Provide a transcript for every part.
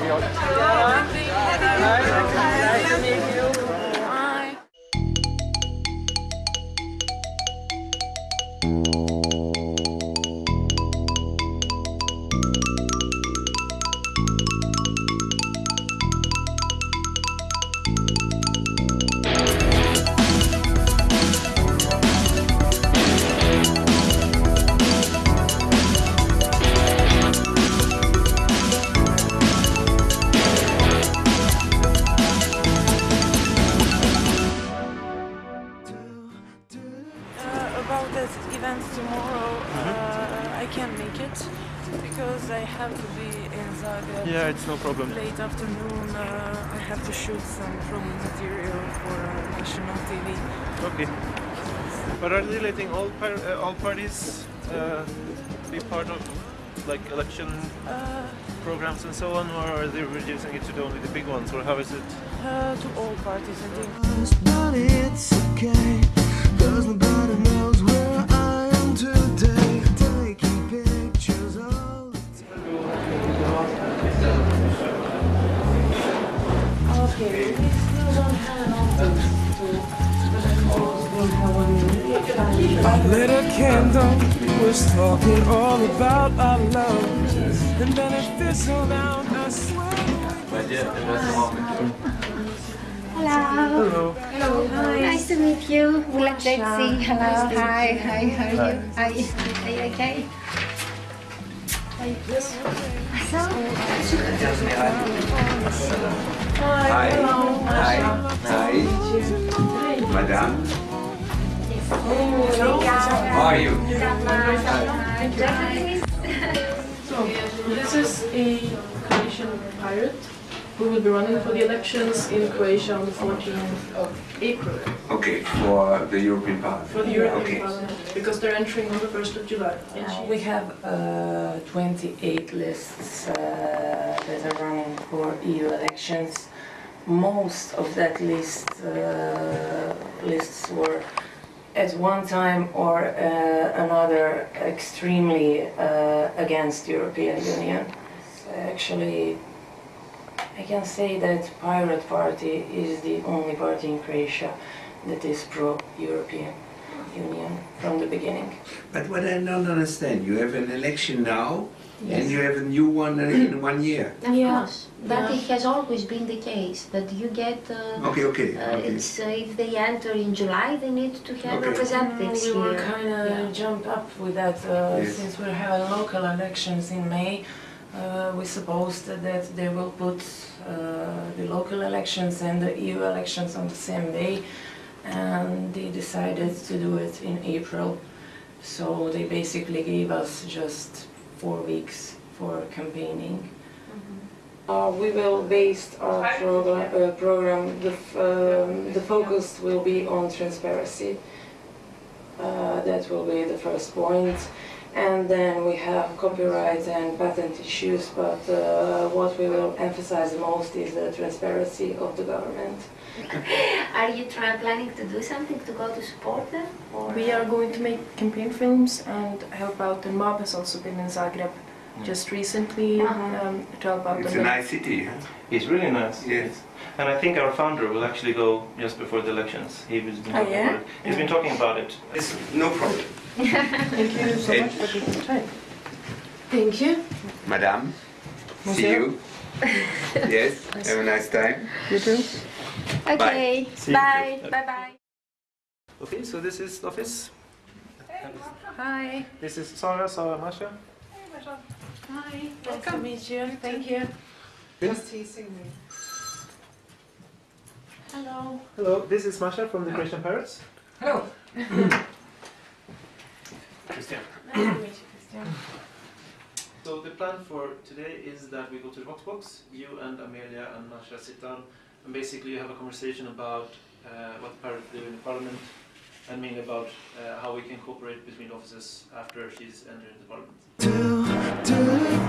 안녕하세요. Yeah, it's no problem. Late afternoon, uh, I have to shoot some promo material for uh, national TV. Okay. But are they letting all par- uh, all parties uh, be part of like election Uh, programs and so on, or are they reducing it to the only the big ones, or how is it? uh, to all parties, I think. But it's okay, cause nobody knows where I am today. Lit a candle, was talking all about our love, and then it fizzled out. I swear. Hello. Hello. Hello. Hi. Nice to meet you. Well, let's see. Hello. Hi. Hi. How are you? Are you, are you okay? So, Hi. Hi. Hi. Madame. How are you? So, this is a Croatian pirate who will be running for the elections in Croatia on the 14th of April Okay, for the European Parliament. for the European Okay. Parliament because they're entering on the 1st of July. And We have uh, 28 lists uh, that are running for EU elections. Most of that list uh, lists were at one time or uh, another extremely uh, against European Union. Actually, I can say that Pirate Party is the only party in Croatia that is pro-European Union from the beginning. But what I don't understand, you have an election now, and you have a new one in one year. of Yeah. course, that it has always been the case that you get. Uh, Okay, okay, uh, okay. it's uh, if they enter in July, they need to have Okay. representatives we were here. kind of Yeah. jumped up with that uh, Yes. since we're having local elections in May. Uh, we supposed that they will put uh, the local elections and the EU elections on the same day, and they decided to do it in April. So they basically gave us just four weeks for campaigning. Uh, we will base our program, uh, program the, um, the focus will be on transparency. Uh, that will be the first point. And then we have copyright and patent issues, but uh, what we will emphasize the most is the transparency of the government. Are you try, planning to do something to go to support them? Or? We are going to make campaign films and help out. And Mob has also been in Zagreb just recently Uh-huh. um, to help out. It's on a nice city, huh? It's really nice. Yes. And I think our founder will actually go just before the elections. He was been oh, yeah? about it. He's been talking about it. It's no problem. Thank you so much for taking the time. Thank you. Madame, see you. yes, have a nice time. You too. Okay. See you. Bye. Bye. Bye. Okay, so this is the office. Hi. This is Sara, Sara, Masha. Hi. Nice to meet you. Thank you. Just teasing me. Hello. Hello, this is Masha from the Croatian Pirates. Hello. Christian. Nice to meet you, Christian. So the plan for today is that we go to the Voxbox, you and Amelia and Masha sit down and basically you have a conversation about uh, what the pirates do in the parliament and mainly about uh, how we can cooperate between offices after she's entered the parliament. Do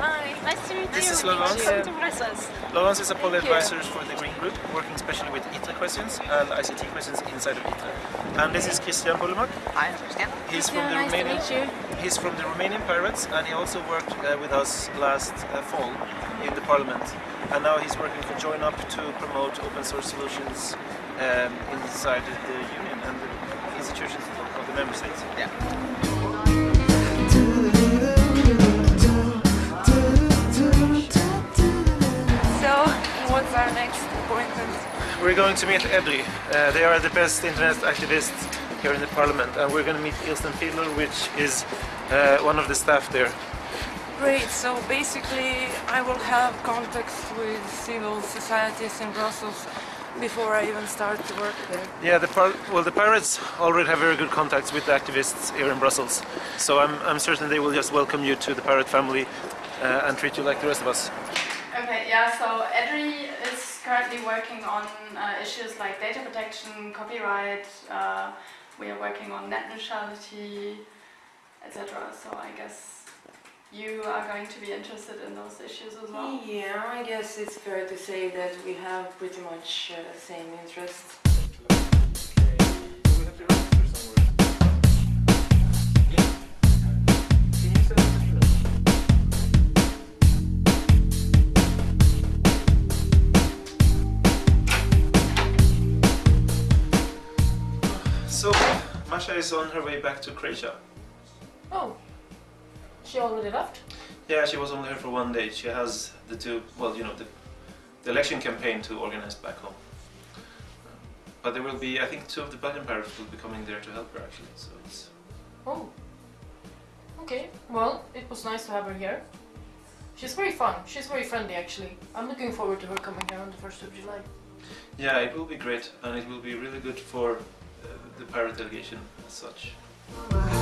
Hi, nice to meet you. This is Laurence. Welcome to Brussels. Laurence is a poll advisor for the Green Group, working especially with ITRE questions and ICT questions inside of ITRE. And this is Christian Bolomac. Hi, Christian. He's from the nice Romanian. To meet you. He's from the Romanian Pirates, and he also worked uh, with us last uh, fall in the Parliament. And now he's working for Joinup to promote open source solutions um, inside the Union and the institutions of the member states. Yeah. We're going to meet EDRI. Uh, they are the best internet activists here in the Parliament, and we're going to meet Ilsen Fiedler, which is uh, one of the staff there. Great, so basically I will have contacts with civil societies in Brussels before I even start to work there. Yeah, the par- well, the pirates already have very good contacts with the activists here in Brussels, so I'm, I'm certain they will just welcome you to the pirate family uh, and treat you like the rest of us. Okay, yeah, so EDRI is currently working on uh, issues like data protection, copyright, uh, we are working on net neutrality, etc. So I guess you are going to be interested in those issues as well. Yeah, I guess it's fair to say that we have pretty much uh, same interests. Is on her way back to Croatia. Oh, she already left? Yeah, she was only here for one day. She has the two, well, you know, the, the election campaign to organize back home. But there will be, I think, two of the Belgian pirates will be coming there to help her actually. So it's Oh. Okay, well, it was nice to have her here. She's very fun. She's very friendly, actually. I'm looking forward to her coming here on the 1st of July. yeah, it will be great, and it will be really good for the pirate delegation as such.